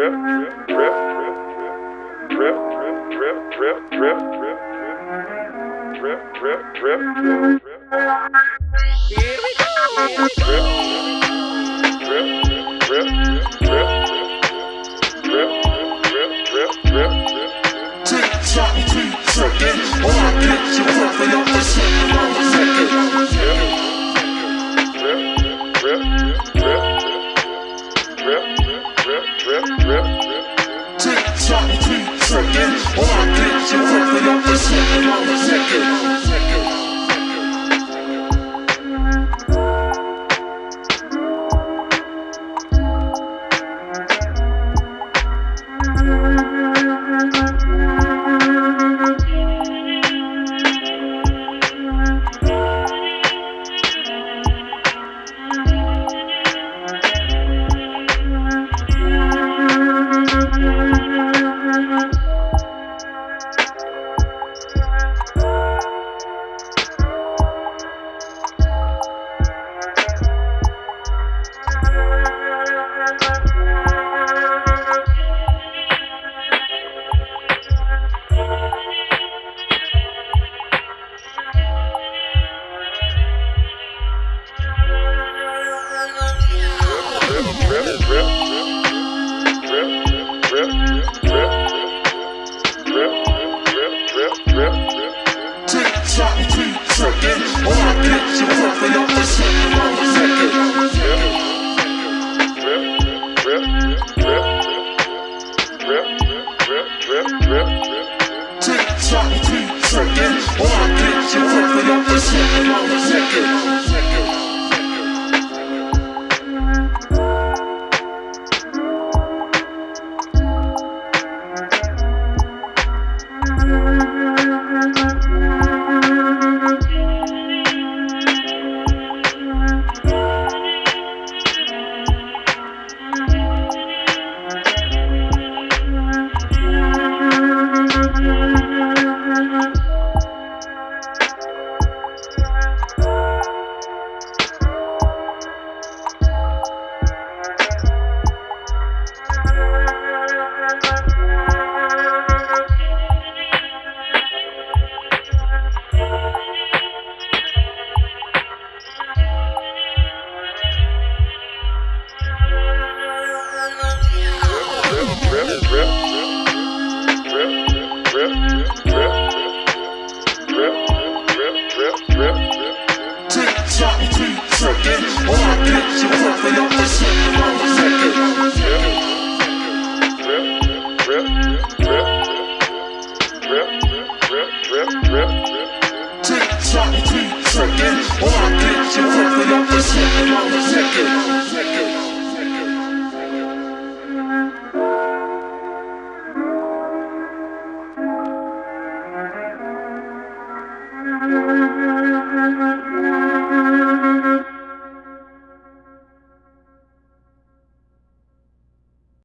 drip, drip, drip, drip, drip, drip, drip, drip, drip, drip, drip, Here we go. drip, drip, drip, drip, drip, drip, drip, drip, drip. Tick tock, keep ticking. Or I get you up the shit around the second. second. All I get you quickly on the second, on the second. Tick tock, keep ticking. Or I get you working up the shit around the second. Tick tock, keep ticking. Or you around the second. Thank you.